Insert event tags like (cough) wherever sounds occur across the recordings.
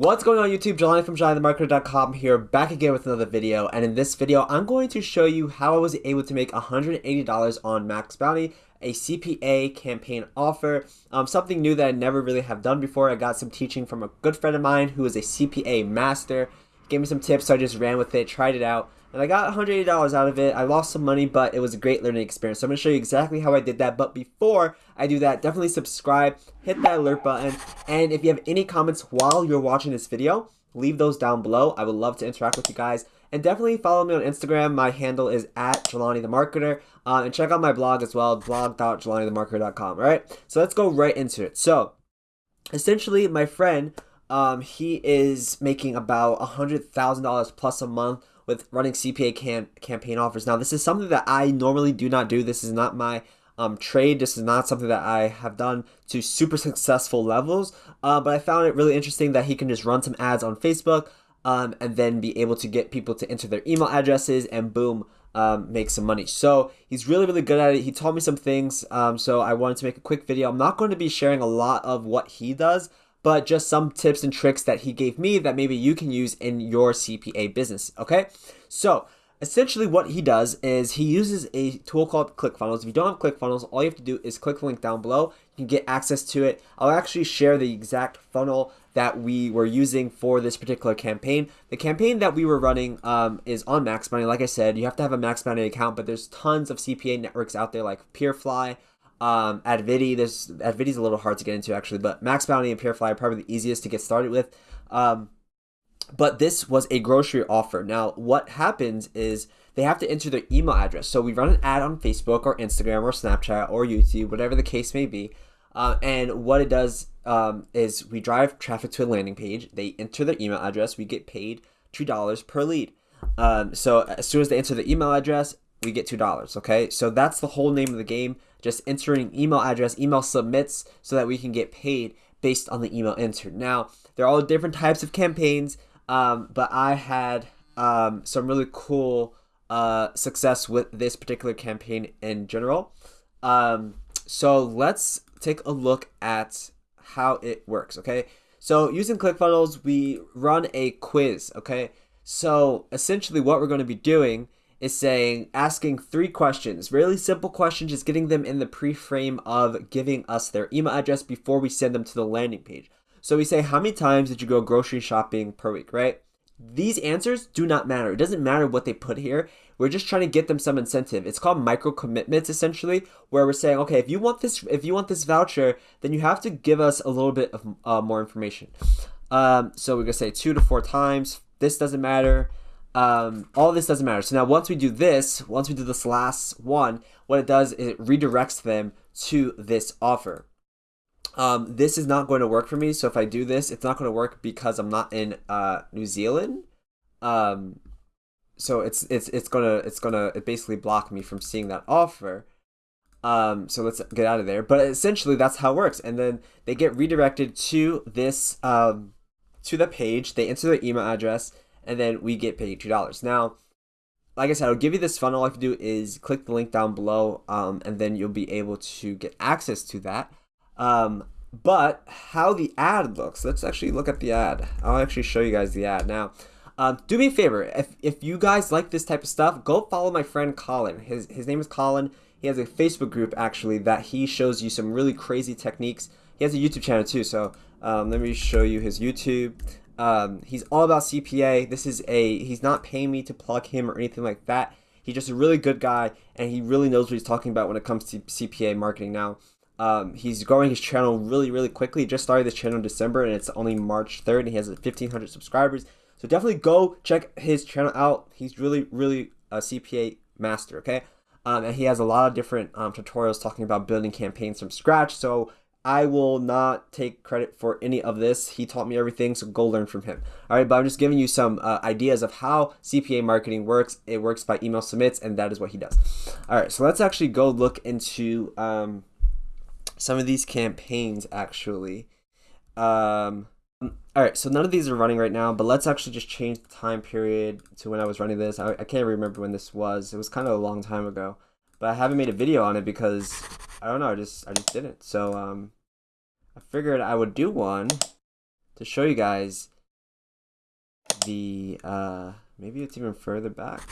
What's going on YouTube? Jelani from JelaniTheMarketer.com here, back again with another video. And in this video, I'm going to show you how I was able to make $180 on Max Bounty, a CPA campaign offer. Um, something new that I never really have done before. I got some teaching from a good friend of mine who is a CPA master. Gave me some tips, so I just ran with it, tried it out and I got $180 out of it. I lost some money, but it was a great learning experience. So I'm going to show you exactly how I did that. But before I do that, definitely subscribe, hit that alert button, and if you have any comments while you're watching this video, leave those down below. I would love to interact with you guys. And definitely follow me on Instagram. My handle is at Jelani the Marketer. Uh, and check out my blog as well, blog.jelanithemarketer.com. All right, so let's go right into it. So essentially, my friend, um, he is making about $100,000 plus a month with running CPA cam- campaign offers. Now, this is something that I normally do not do. This is not my um, trade. This is not something that I have done to super successful levels, uh, but I found it really interesting that he can just run some ads on Facebook um, and then be able to get people to enter their email addresses and boom, um, make some money. So he's really, really good at it. He taught me some things, um, so I wanted to make a quick video. I'm not going to be sharing a lot of what he does, but just some tips and tricks that he gave me that maybe you can use in your CPA business. Okay, so essentially what he does is he uses a tool called ClickFunnels. If you don't have ClickFunnels, all you have to do is click the link down below. You can get access to it. I'll actually share the exact funnel that we were using for this particular campaign. The campaign that we were running um, is on Max Bounty. Like I said, you have to have a Max Bounty account, but there's tons of CPA networks out there like Peerfly, um, Advidi, there's Advidi's a little hard to get into actually, but Max Bounty and Peerfly are probably the easiest to get started with. Um, but this was a grocery offer. Now, what happens is they have to enter their email address. So we run an ad on Facebook or Instagram or Snapchat or YouTube, whatever the case may be. Uh, and what it does um, is we drive traffic to a landing page. They enter their email address. We get paid two dollars per lead. Um, so as soon as they enter the email address, we get two dollars. Okay, so that's the whole name of the game just entering email address, email submits, so that we can get paid based on the email entered. Now, there are all different types of campaigns, um, but I had um, some really cool uh, success with this particular campaign in general. Um, so let's take a look at how it works, okay? So using ClickFunnels, we run a quiz, okay? So essentially what we're going to be doing is saying asking three questions really simple questions just getting them in the pre-frame of giving us their email address before we send them to the landing page. So we say how many times did you go grocery shopping per week right? These answers do not matter. It doesn't matter what they put here. We're just trying to get them some incentive. It's called micro commitments essentially where we're saying okay if you want this if you want this voucher then you have to give us a little bit of uh, more information. Um, so we're gonna say two to four times. This doesn't matter um, all this doesn't matter. So now once we do this, once we do this last one, what it does is it redirects them to this offer. Um, this is not going to work for me. So if I do this, it's not going to work because I'm not in uh, New Zealand. Um, so it's it's it's gonna it's gonna it basically block me from seeing that offer. Um, so let's get out of there. But essentially, that's how it works. And then they get redirected to this um, to the page. They enter their email address and then we get paid $2. Now, like I said, I'll give you this funnel. All you have to do is click the link down below, um, and then you'll be able to get access to that. Um, but how the ad looks, let's actually look at the ad. I'll actually show you guys the ad. Now, um, do me a favor, if, if you guys like this type of stuff, go follow my friend Colin. His, his name is Colin. He has a Facebook group, actually, that he shows you some really crazy techniques. He has a YouTube channel, too, so um, let me show you his YouTube. Um, he's all about CPA. This is a he's not paying me to plug him or anything like that. He's just a really good guy, and he really knows what he's talking about when it comes to CPA marketing. Now, um, he's growing his channel really, really quickly. He just started this channel in December, and it's only March 3rd, and he has 1,500 subscribers. So definitely go check his channel out. He's really, really a CPA master. Okay. Um, and he has a lot of different um, tutorials talking about building campaigns from scratch. So I will not take credit for any of this. He taught me everything, so go learn from him. All right, but I'm just giving you some uh, ideas of how CPA marketing works. It works by email submits, and that is what he does. All right, so let's actually go look into um, some of these campaigns actually. Um, all right, so none of these are running right now, but let's actually just change the time period to when I was running this. I, I can't remember when this was. It was kind of a long time ago, but I haven't made a video on it because I don't know. I just I just didn't. So um, I figured I would do one to show you guys the uh maybe it's even further back.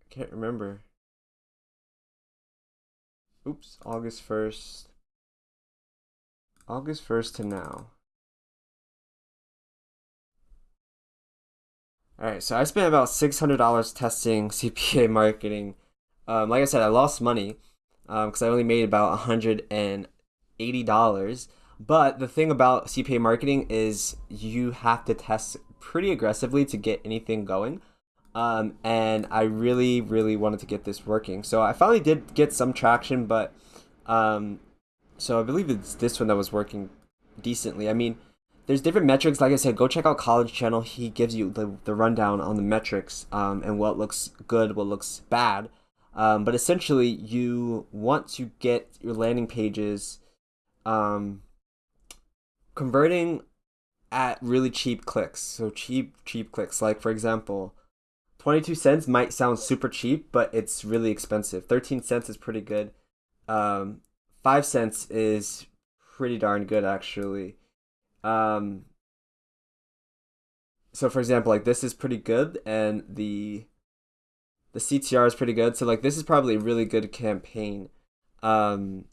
I can't remember. Oops, August 1st. August 1st to now. Alright, so I spent about $600 testing (laughs) CPA marketing. Um, like I said, I lost money because um, I only made about $180. But the thing about CPA marketing is you have to test pretty aggressively to get anything going. Um, and I really, really wanted to get this working. So I finally did get some traction, but um, so I believe it's this one that was working decently. I mean, there's different metrics. Like I said, go check out Colin's Channel. He gives you the, the rundown on the metrics um, and what looks good, what looks bad. Um, but essentially, you want to get your landing pages um, converting at really cheap clicks. So cheap, cheap clicks. Like for example, 22 cents might sound super cheap, but it's really expensive. 13 cents is pretty good. Um, 5 cents is pretty darn good actually. Um, so for example, like this is pretty good and the the CTR is pretty good. So like this is probably a really good campaign um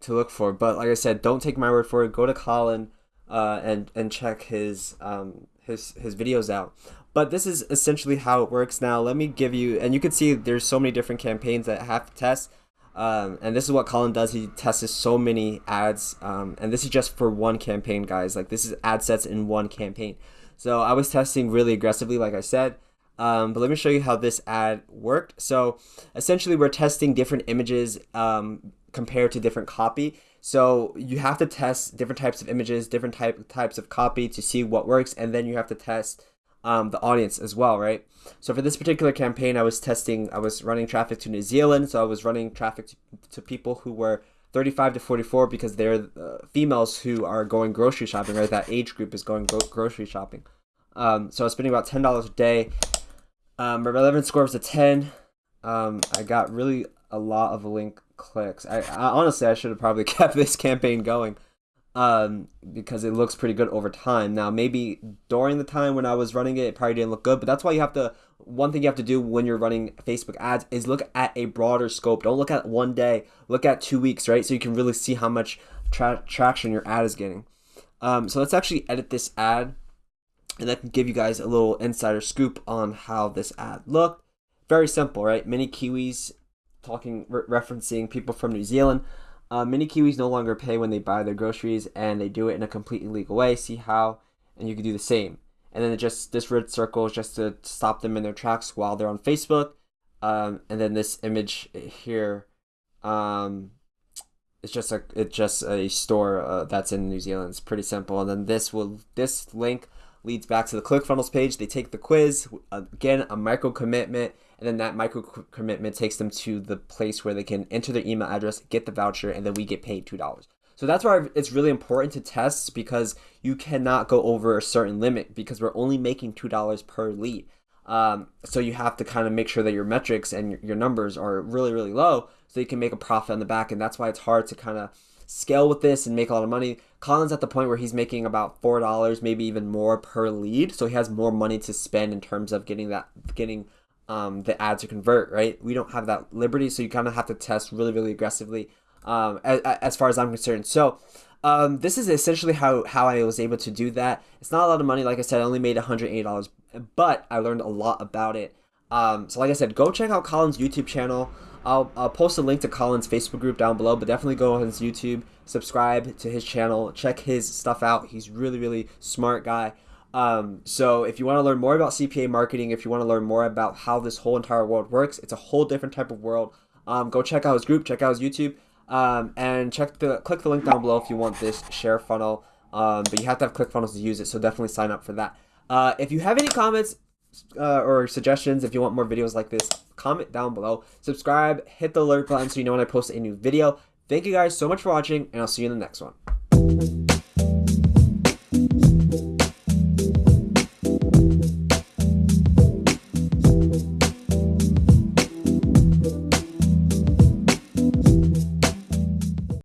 to look for. But like I said, don't take my word for it. Go to Colin uh and and check his um his his videos out. But this is essentially how it works now. Let me give you and you can see there's so many different campaigns that have to test. Um, and this is what Colin does. He tests so many ads, um, and this is just for one campaign, guys. Like this is ad sets in one campaign. So I was testing really aggressively, like I said. Um, but let me show you how this ad worked. So essentially, we're testing different images um, compared to different copy. So you have to test different types of images, different type types of copy to see what works, and then you have to test um, the audience as well, right? So for this particular campaign, I was testing, I was running traffic to New Zealand. So I was running traffic to, to people who were 35 to 44 because they're uh, females who are going grocery shopping, right? That age group is going gro grocery shopping. Um, so I was spending about $10 a day. Um, my relevance score was a 10. Um, I got really a lot of link clicks. I, I honestly, I should have probably (laughs) kept this campaign going um, because it looks pretty good over time. Now, maybe during the time when I was running it, it probably didn't look good, but that's why you have to. One thing you have to do when you're running Facebook ads is look at a broader scope. Don't look at one day. Look at two weeks, right? So you can really see how much tra traction your ad is getting. Um, so let's actually edit this ad, and that can give you guys a little insider scoop on how this ad looked. Very simple, right? Many Kiwis talking re referencing people from New Zealand. Uh, mini Kiwis no longer pay when they buy their groceries, and they do it in a completely legal way. See how, and you can do the same. And then just this red circle is just to stop them in their tracks while they're on Facebook. Um, and then this image here, um, it's just a it's just a store uh, that's in New Zealand. It's pretty simple. And then this will this link leads back to the ClickFunnels page. They take the quiz again, a micro commitment and then that micro commitment takes them to the place where they can enter their email address, get the voucher, and then we get paid $2. So that's why it's really important to test because you cannot go over a certain limit because we're only making $2 per lead. Um, so you have to kind of make sure that your metrics and your numbers are really, really low so you can make a profit on the back. And that's why it's hard to kind of scale with this and make a lot of money. Colin's at the point where he's making about four dollars, maybe even more per lead, so he has more money to spend in terms of getting that getting um, the ad to convert, right? We don't have that liberty, so you kind of have to test really, really aggressively um, as, as far as I'm concerned. So um, this is essentially how, how I was able to do that. It's not a lot of money. Like I said, I only made $180, but I learned a lot about it. Um, so like I said, go check out Colin's YouTube channel. I'll, I'll post a link to Colin's Facebook group down below, but definitely go on his YouTube, subscribe to his channel, check his stuff out. He's really, really smart guy. Um, so if you want to learn more about CPA marketing, if you want to learn more about how this whole entire world works, it's a whole different type of world. Um, go check out his group, check out his YouTube, um, and check the click the link down below if you want this share funnel. Um, but you have to have ClickFunnels to use it, so definitely sign up for that. Uh, if you have any comments uh, or suggestions, if you want more videos like this, comment down below. Subscribe, hit the alert button so you know when I post a new video. Thank you guys so much for watching, and I'll see you in the next one.